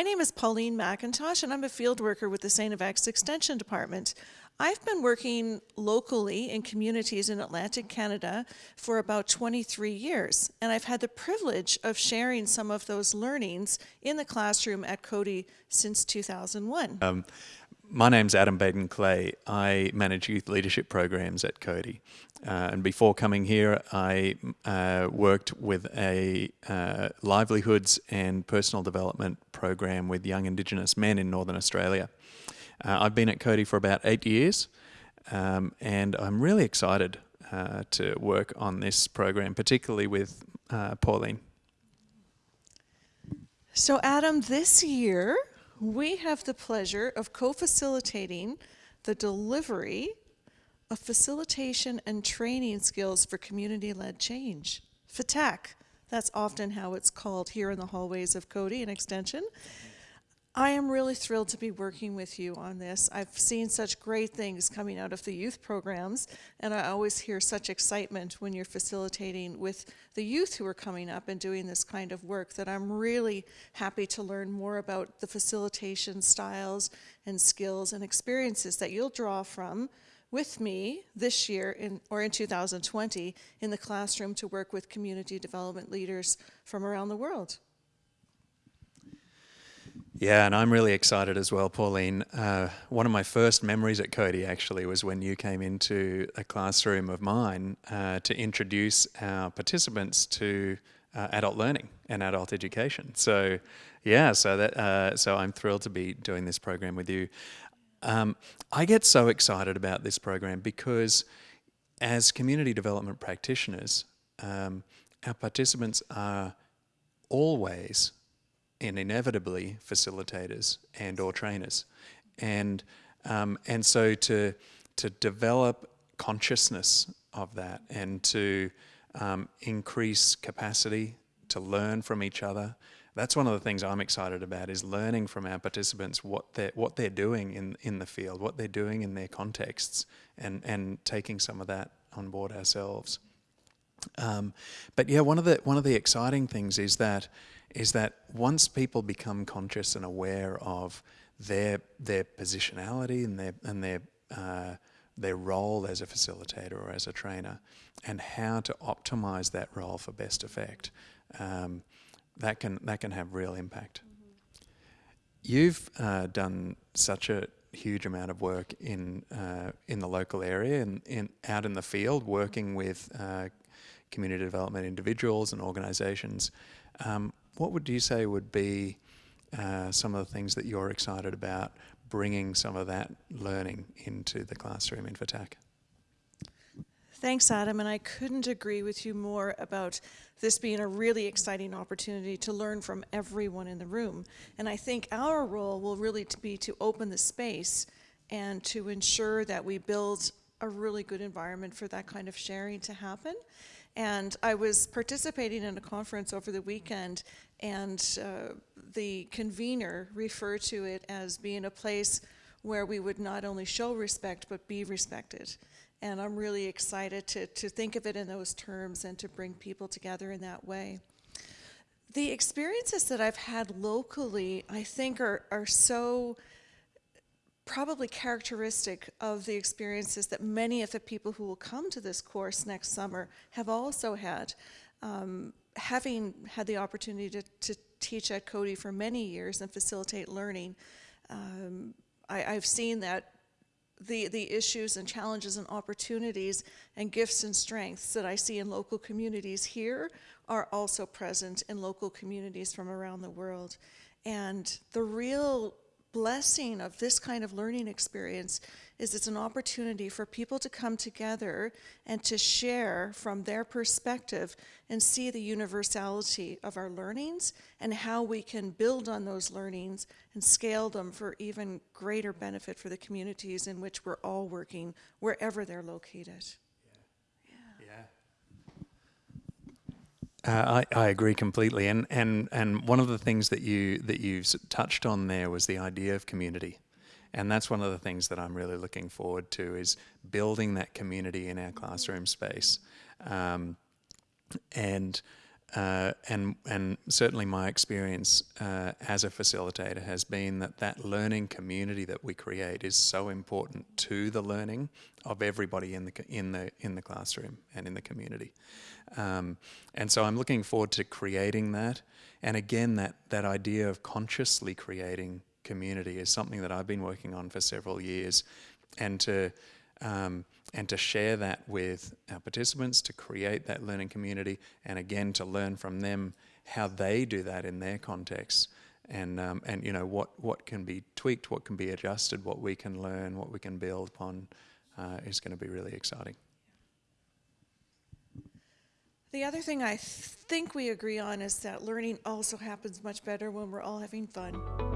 My name is Pauline McIntosh, and I'm a field worker with the St. FX Extension Department. I've been working locally in communities in Atlantic Canada for about 23 years, and I've had the privilege of sharing some of those learnings in the classroom at Coady since 2001. Um, my name's Adam Baden Clay. I manage youth leadership programs at Coady. Uh, and before coming here, I uh, worked with a uh, livelihoods and personal development program with young Indigenous men in Northern Australia. Uh, I've been at Coady for about eight years, um, and I'm really excited uh, to work on this program, particularly with uh, Pauline. So, Adam, this year we have the pleasure of co-facilitating the delivery of facilitation and training skills for community-led change. FATAC, that's often how it's called here in the hallways of Coady and Extension. I am really thrilled to be working with you on this. I've seen such great things coming out of the youth programs, and I always hear such excitement when you're facilitating with the youth who are coming up and doing this kind of work that I'm really happy to learn more about the facilitation styles and skills and experiences that you'll draw from with me this year in, or in 2020 in the classroom to work with community development leaders from around the world. Yeah, and I'm really excited as well, Pauline. Uh, one of my first memories at Coady actually was when you came into a classroom of mine uh, to introduce our participants to uh, adult learning and adult education. So, yeah, so that uh, so I'm thrilled to be doing this program with you. Um, I get so excited about this program because, as community development practitioners, um, our participants are always and inevitably facilitators and or trainers. And, um, and so to, to develop consciousness of that and to um, increase capacity to learn from each other, that's one of the things I'm excited about is learning from our participants what they're, what they're doing in, in the field, what they're doing in their contexts and, and taking some of that on board ourselves. Um, but yeah, one of the one of the exciting things is that is that once people become conscious and aware of their their positionality and their and their uh, their role as a facilitator or as a trainer, and how to optimize that role for best effect, um, that can that can have real impact. Mm -hmm. You've uh, done such a huge amount of work in uh, in the local area and in, out in the field, working with uh, community development individuals and organizations. Um, what would you say would be uh, some of the things that you're excited about bringing some of that learning into the classroom in FATAC? Thanks, Adam, and I couldn't agree with you more about this being a really exciting opportunity to learn from everyone in the room. And I think our role will really be to open the space and to ensure that we build a really good environment for that kind of sharing to happen. And I was participating in a conference over the weekend, and uh, the convener referred to it as being a place where we would not only show respect, but be respected. And I'm really excited to, to think of it in those terms and to bring people together in that way. The experiences that I've had locally, I think, are, are so probably characteristic of the experiences that many of the people who will come to this course next summer have also had. Um, having had the opportunity to, to, teach at Coady for many years and facilitate learning, um, I, have seen that the, the issues and challenges and opportunities and gifts and strengths that I see in local communities here are also present in local communities from around the world. And the real blessing of this kind of learning experience is it's an opportunity for people to come together and to share from their perspective and see the universality of our learnings and how we can build on those learnings and scale them for even greater benefit for the communities in which we're all working, wherever they're located. Uh, I, I agree completely, and and and one of the things that you that you touched on there was the idea of community, and that's one of the things that I'm really looking forward to is building that community in our classroom space, um, and uh, and and certainly my experience uh, as a facilitator has been that that learning community that we create is so important to the learning of everybody in the in the in the classroom and in the community. Um, and so I'm looking forward to creating that. And again, that that idea of consciously creating community is something that I've been working on for several years, and to um, and to share that with our participants, to create that learning community, and again to learn from them how they do that in their context, and um, and you know what what can be tweaked, what can be adjusted, what we can learn, what we can build upon, uh, is going to be really exciting. The other thing I think we agree on is that learning also happens much better when we're all having fun.